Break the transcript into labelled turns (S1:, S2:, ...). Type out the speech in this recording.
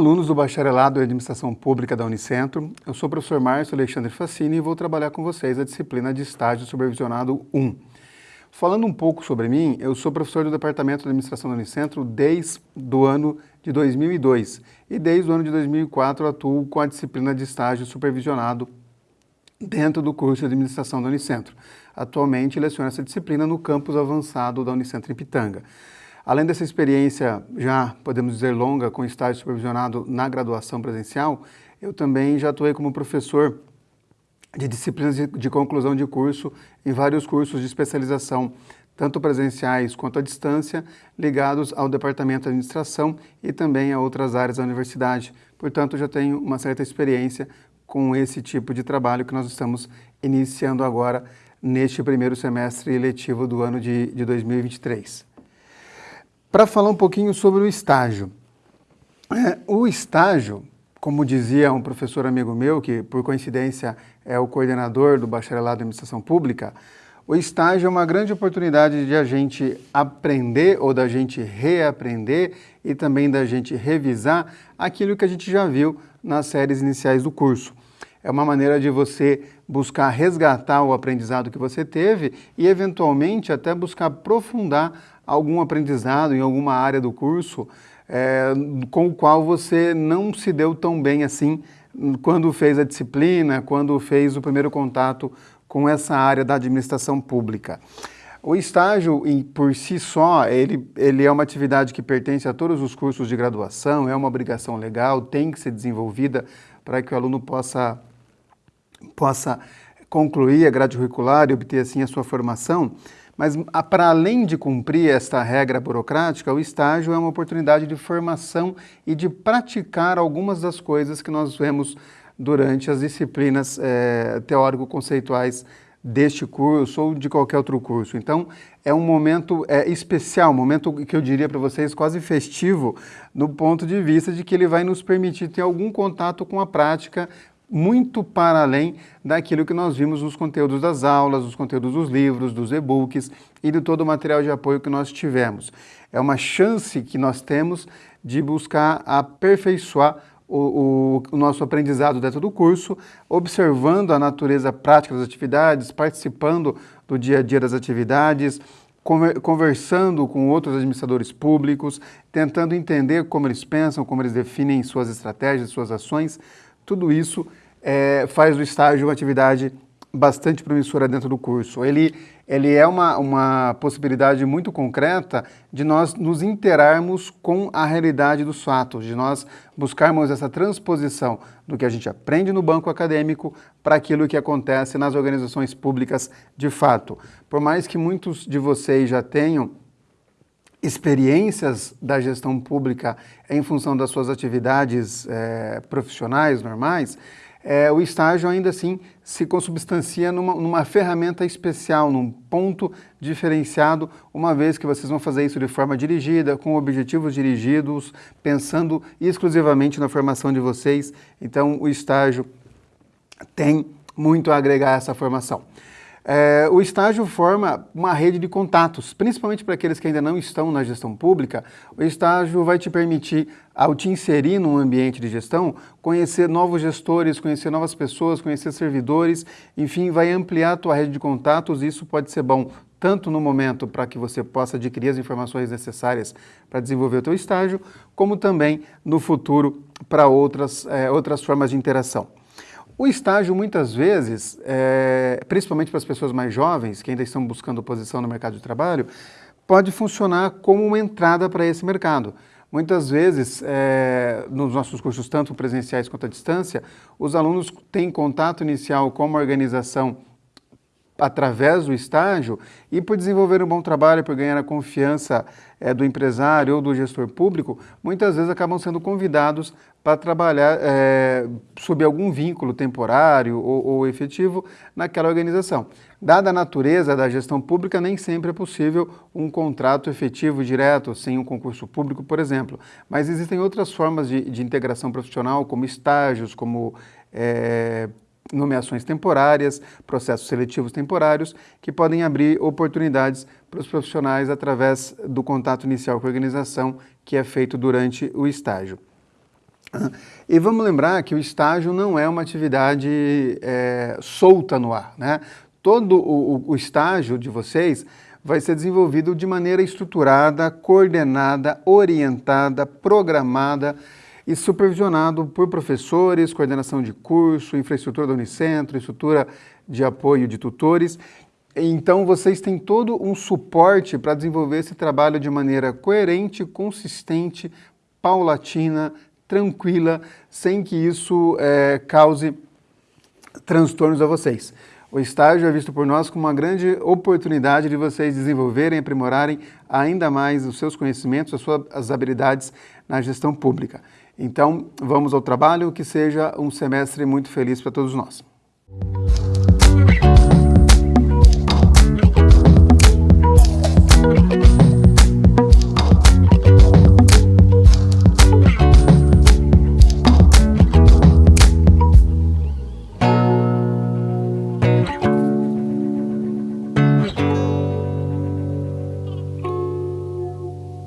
S1: alunos do Bacharelado em Administração Pública da Unicentro. Eu sou o professor Márcio Alexandre Facini e vou trabalhar com vocês a disciplina de Estágio Supervisionado 1. Falando um pouco sobre mim, eu sou professor do Departamento de Administração da Unicentro desde o ano de 2002 e desde o ano de 2004 atuo com a disciplina de Estágio Supervisionado dentro do curso de Administração da Unicentro. Atualmente leciono essa disciplina no campus avançado da Unicentro em Pitanga. Além dessa experiência já, podemos dizer, longa com estágio supervisionado na graduação presencial, eu também já atuei como professor de disciplinas de, conclusão de curso em vários cursos de especialização, tanto presenciais quanto à distância, ligados ao Departamento de Administração e também a outras áreas da universidade. Portanto, já tenho uma certa experiência com esse tipo de trabalho que nós estamos iniciando agora neste primeiro semestre letivo do ano de, de 2023 para falar um pouquinho sobre o estágio. É, o estágio, como dizia um professor amigo meu, que por coincidência é o coordenador do Bacharelado em Administração Pública, o estágio é uma grande oportunidade de a gente aprender ou da gente reaprender e também da gente revisar aquilo que a gente já viu nas séries iniciais do curso. É uma maneira de você buscar resgatar o aprendizado que você teve e, eventualmente, até buscar aprofundar algum aprendizado em alguma área do curso é, com o qual você não se deu tão bem assim quando fez a disciplina, quando fez o primeiro contato com essa área da administração pública. O estágio, por si só, ele, ele é uma atividade que pertence a todos os cursos de graduação, é uma obrigação legal, tem que ser desenvolvida para que o aluno possa, possa concluir a grade curricular e obter assim a sua formação, mas para além de cumprir esta regra burocrática, o estágio é uma oportunidade de formação e de praticar algumas das coisas que nós vemos durante as disciplinas é, teórico-conceituais deste curso ou de qualquer outro curso. Então, é um momento é, especial, um momento que eu diria para vocês quase festivo, no ponto de vista de que ele vai nos permitir ter algum contato com a prática muito para além daquilo que nós vimos nos conteúdos das aulas, nos conteúdos dos livros, dos e-books e de todo o material de apoio que nós tivemos. É uma chance que nós temos de buscar aperfeiçoar o, o, o, nosso aprendizado dentro do curso, observando a natureza prática das atividades, participando do dia a dia das atividades, conversando com outros administradores públicos, tentando entender como eles pensam, como eles definem suas estratégias, suas ações, tudo isso é, faz do estágio uma atividade bastante promissora dentro do curso. Ele, ele é uma, uma possibilidade muito concreta de nós nos interarmos com a realidade dos fatos, de nós buscarmos essa transposição do que a gente aprende no banco acadêmico para aquilo que acontece nas organizações públicas de fato. Por mais que muitos de vocês já tenham experiências da gestão pública em função das suas atividades é, profissionais normais, é, o estágio ainda assim se consubstancia numa, numa, ferramenta especial, num ponto diferenciado, uma vez que vocês vão fazer isso de forma dirigida, com objetivos dirigidos, pensando exclusivamente na formação de vocês. Então, o estágio tem muito a agregar a essa formação. É, o estágio forma uma rede de contatos, principalmente para aqueles que ainda não estão na gestão pública. O estágio vai te permitir, ao te inserir num ambiente de gestão, conhecer novos gestores, conhecer novas pessoas, conhecer servidores, enfim, vai ampliar a tua rede de contatos. Isso pode ser bom tanto no momento para que você possa adquirir as informações necessárias para desenvolver o teu estágio, como também no futuro para outras, é, outras formas de interação. O estágio, muitas vezes, é, principalmente para as pessoas mais jovens, que ainda estão buscando posição no mercado de trabalho, pode funcionar como uma entrada para esse mercado. Muitas vezes, é, nos nossos cursos, tanto presenciais quanto à distância, os alunos têm contato inicial com uma organização através do estágio e por desenvolver um bom trabalho, por ganhar a confiança é, do empresário ou do gestor público, muitas vezes acabam sendo convidados para trabalhar é, sob algum vínculo temporário ou, ou, efetivo naquela organização. Dada a natureza da gestão pública, nem sempre é possível um contrato efetivo direto, sem um concurso público, por exemplo. Mas existem outras formas de, de integração profissional, como estágios, como é, nomeações temporárias, processos seletivos temporários, que podem abrir oportunidades para os profissionais através do contato inicial com a organização que é feito durante o estágio. E vamos lembrar que o estágio não é uma atividade é, solta no ar. Né? Todo o, o estágio de vocês vai ser desenvolvido de maneira estruturada, coordenada, orientada, programada e supervisionado por professores, coordenação de curso, infraestrutura do Unicentro, estrutura de apoio de tutores. Então vocês têm todo um suporte para desenvolver esse trabalho de maneira coerente, consistente, paulatina, tranquila, sem que isso é, cause transtornos a vocês. O estágio é visto por nós como uma grande oportunidade de vocês desenvolverem aprimorarem ainda mais os seus conhecimentos, as suas habilidades na gestão pública. Então, vamos ao trabalho, que seja um semestre muito feliz para todos nós.